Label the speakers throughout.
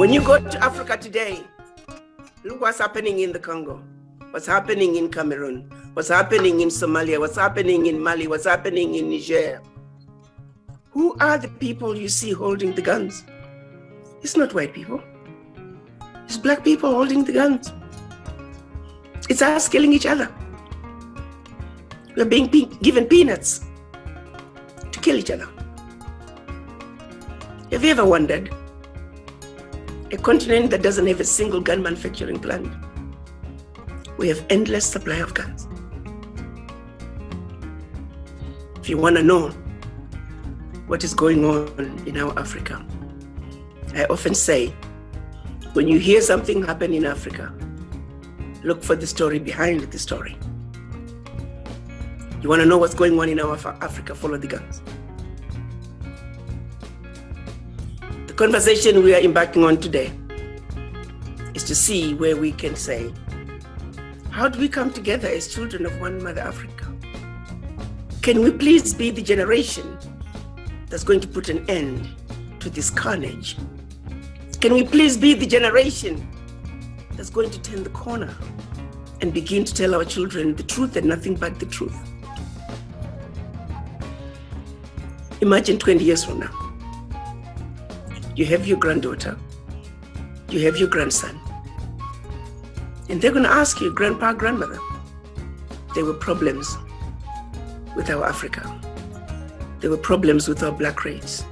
Speaker 1: When you go to Africa today, look what's happening in the Congo, what's happening in Cameroon, what's happening in Somalia, what's happening in Mali, what's happening in Niger. Who are the people you see holding the guns? It's not white people. It's black people holding the guns. It's us killing each other. We're being given peanuts to kill each other. Have you ever wondered? A continent that doesn't have a single gun manufacturing plant. We have endless supply of guns. If you want to know what is going on in our Africa, I often say, when you hear something happen in Africa, look for the story behind the story. You want to know what's going on in our Africa, follow the guns. Conversation we are embarking on today is to see where we can say, how do we come together as children of one mother Africa? Can we please be the generation that's going to put an end to this carnage? Can we please be the generation that's going to turn the corner and begin to tell our children the truth and nothing but the truth? Imagine 20 years from now. You have your granddaughter, you have your grandson, and they're going to ask you, grandpa, grandmother, there were problems with our Africa. There were problems with our black race.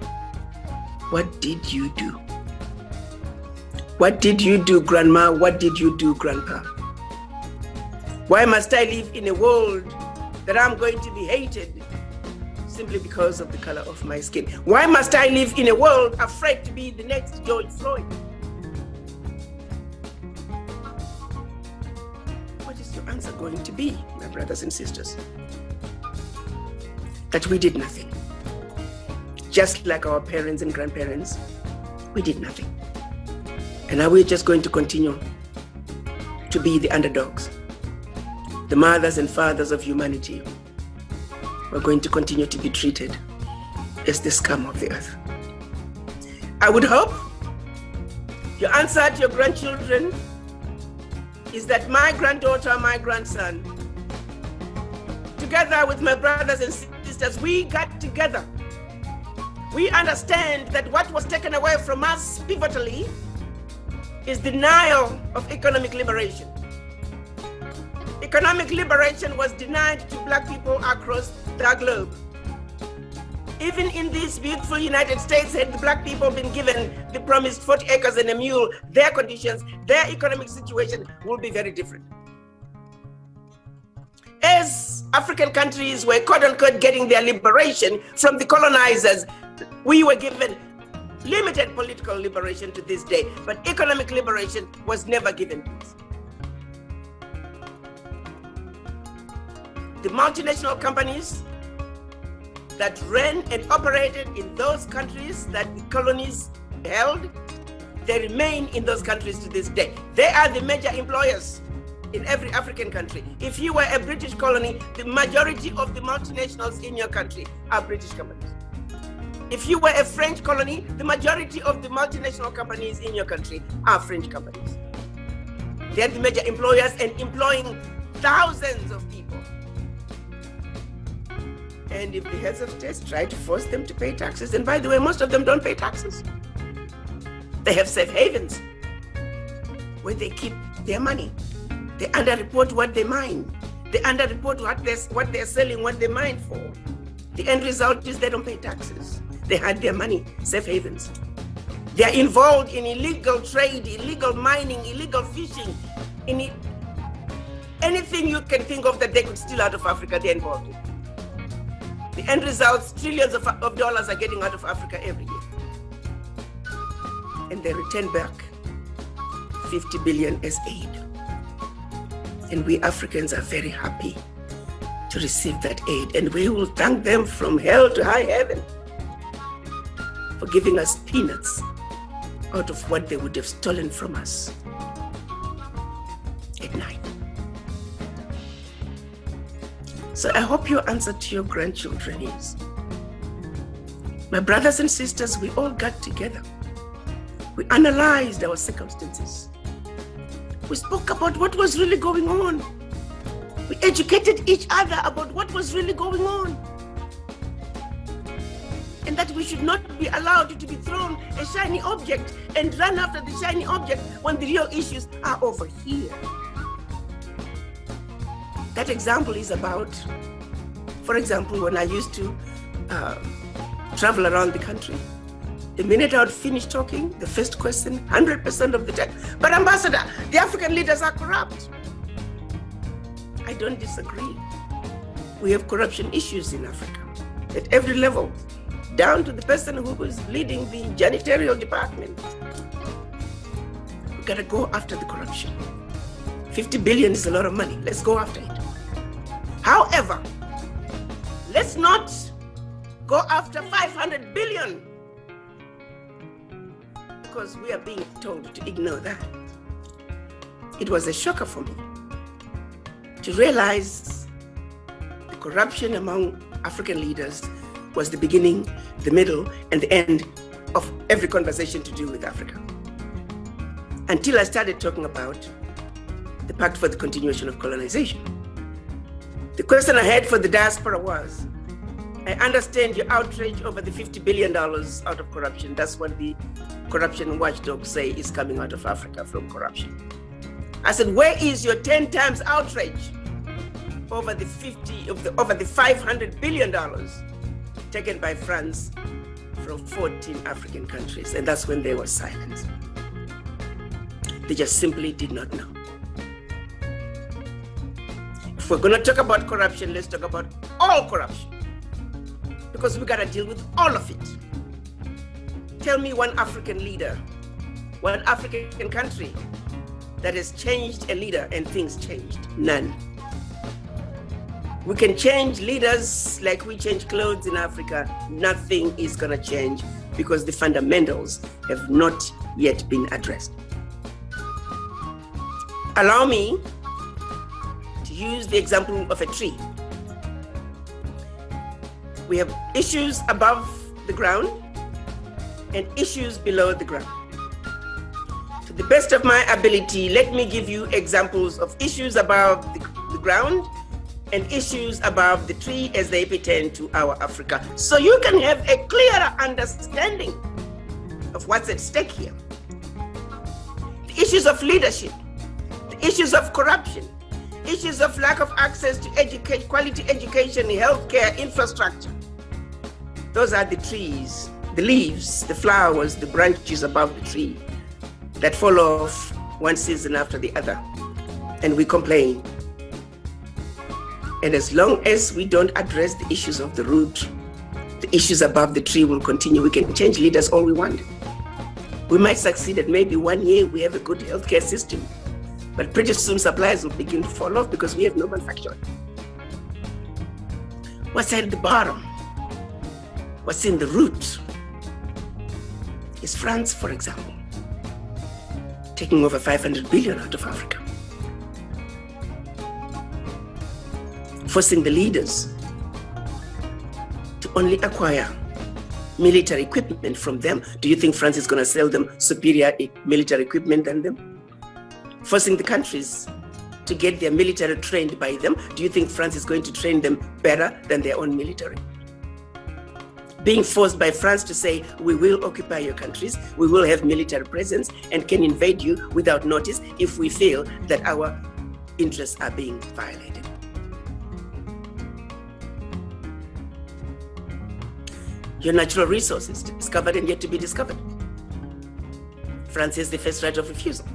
Speaker 1: What did you do? What did you do, grandma? What did you do, grandpa? Why must I live in a world that I'm going to be hated simply because of the color of my skin? Why must I live in a world afraid to be the next George Floyd? What is your answer going to be, my brothers and sisters? That we did nothing. Just like our parents and grandparents, we did nothing. And now we're just going to continue to be the underdogs, the mothers and fathers of humanity we're going to continue to be treated as the scum of the earth. I would hope your answer to your grandchildren is that my granddaughter, my grandson, together with my brothers and sisters, we got together. We understand that what was taken away from us pivotally is denial of economic liberation. Economic liberation was denied to black people across the globe. Even in this beautiful United States, had the black people been given the promised 40 acres and a mule, their conditions, their economic situation would be very different. As African countries were quote unquote getting their liberation from the colonizers, we were given limited political liberation to this day, but economic liberation was never given to us. The multinational companies that ran and operated in those countries that the colonies held, they remain in those countries to this day. They are the major employers in every African country. If you were a British colony, the majority of the multinationals in your country are British companies. If you were a French colony, the majority of the multinational companies in your country are French companies. They're the major employers and employing thousands of people. And if the heads of states try to force them to pay taxes, and by the way, most of them don't pay taxes. They have safe havens where they keep their money. They underreport what they mine. They underreport what they're, what they're selling, what they mine for. The end result is they don't pay taxes. They hide their money, safe havens. They're involved in illegal trade, illegal mining, illegal fishing, in anything you can think of that they could steal out of Africa, they're involved in. The end results, trillions of, of dollars are getting out of Africa every year. And they return back 50 billion as aid. And we Africans are very happy to receive that aid. And we will thank them from hell to high heaven for giving us peanuts out of what they would have stolen from us So I hope your answer to your grandchildren is, my brothers and sisters, we all got together. We analyzed our circumstances. We spoke about what was really going on. We educated each other about what was really going on. And that we should not be allowed to be thrown a shiny object and run after the shiny object when the real issues are over here. That example is about, for example, when I used to uh, travel around the country, the minute I would finish talking, the first question, 100% of the time, but ambassador, the African leaders are corrupt. I don't disagree. We have corruption issues in Africa at every level, down to the person who is leading the janitorial department. We gotta go after the corruption. 50 billion is a lot of money. Let's go after it. However, let's not go after 500 billion because we are being told to ignore that. It was a shocker for me to realize the corruption among African leaders was the beginning, the middle, and the end of every conversation to do with Africa. Until I started talking about the Pact for the Continuation of Colonization. The question I had for the diaspora was, I understand your outrage over the $50 billion out of corruption. That's what the corruption watchdogs say is coming out of Africa from corruption. I said, where is your 10 times outrage over the 50 of the over the 500 billion dollars taken by France from 14 African countries? And that's when they were silent. They just simply did not know. If we're going to talk about corruption, let's talk about all corruption because we got to deal with all of it. Tell me one African leader, one African country that has changed a leader and things changed. None. We can change leaders like we change clothes in Africa. Nothing is going to change because the fundamentals have not yet been addressed. Allow me use the example of a tree we have issues above the ground and issues below the ground. To the best of my ability, let me give you examples of issues above the, the ground and issues above the tree as they pertain to our Africa. So you can have a clearer understanding of what's at stake here. The issues of leadership, the issues of corruption, issues of lack of access to educate, quality education, healthcare, infrastructure, those are the trees, the leaves, the flowers, the branches above the tree that fall off one season after the other. And we complain. And as long as we don't address the issues of the root, the issues above the tree will continue. We can change leaders all we want. We might succeed that maybe one year we have a good healthcare system, but pretty soon supplies will begin to fall off because we have no manufacturing. What's at the bottom? what's in the root is France, for example, taking over 500 billion out of Africa. Forcing the leaders to only acquire military equipment from them. Do you think France is going to sell them superior military equipment than them? Forcing the countries to get their military trained by them. Do you think France is going to train them better than their own military? being forced by France to say, we will occupy your countries, we will have military presence and can invade you without notice if we feel that our interests are being violated. Your natural resources discovered and yet to be discovered. France has the first right of refusal.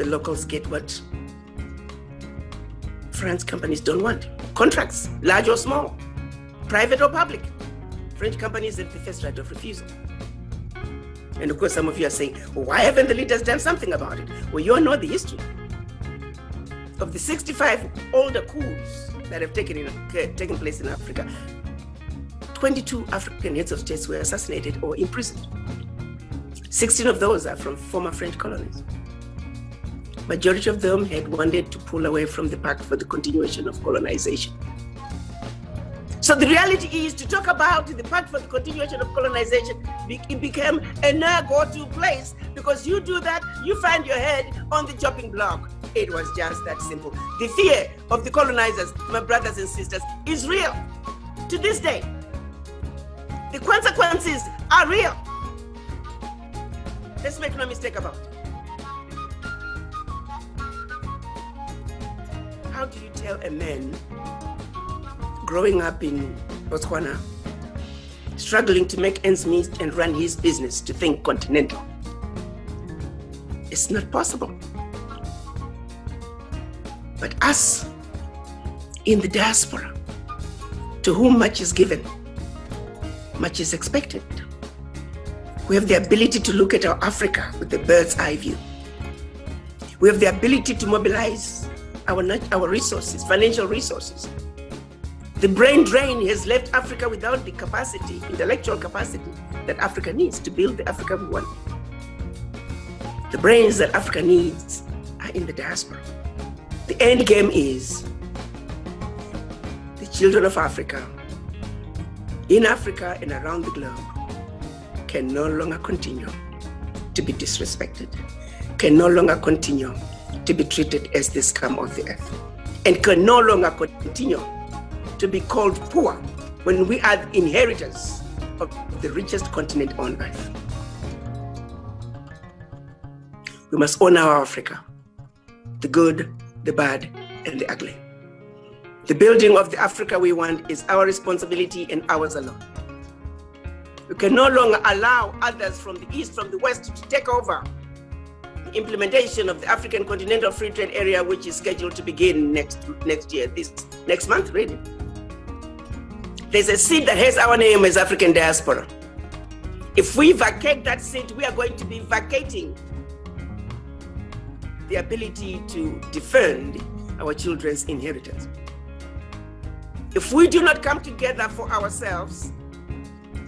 Speaker 1: The locals get what French companies don't want. Contracts, large or small private or public. French companies have the first right of refusal. And of course, some of you are saying, well, why haven't the leaders done something about it? Well, you all know the history. Of the 65 older coups that have taken, in, uh, taken place in Africa, 22 African heads of states were assassinated or imprisoned. 16 of those are from former French colonies. Majority of them had wanted to pull away from the pact for the continuation of colonization. So the reality is to talk about the pact for the continuation of colonization, it became a now go-to place because you do that, you find your head on the chopping block. It was just that simple. The fear of the colonizers, my brothers and sisters, is real to this day. The consequences are real. Let's make no mistake about it. How do you tell a man growing up in Botswana, struggling to make ends meet and run his business to think continental? It's not possible. But us in the diaspora, to whom much is given, much is expected. We have the ability to look at our Africa with the bird's eye view. We have the ability to mobilize our, our resources, financial resources. The brain drain has left Africa without the capacity, intellectual capacity that Africa needs to build the Africa we want. The brains that Africa needs are in the diaspora. The end game is the children of Africa in Africa and around the globe can no longer continue to be disrespected, can no longer continue to be treated as the scum of the earth, and can no longer continue to be called poor when we are the inheritors of the richest continent on earth. We must honor our Africa, the good, the bad, and the ugly. The building of the Africa we want is our responsibility and ours alone. We can no longer allow others from the East, from the West to take over implementation of the African Continental Free Trade Area, which is scheduled to begin next, next year, this next month, really. There's a seat that has our name as African diaspora. If we vacate that seat, we are going to be vacating the ability to defend our children's inheritance. If we do not come together for ourselves,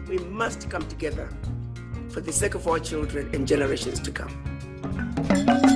Speaker 1: we must come together for the sake of our children and generations to come. Thank you.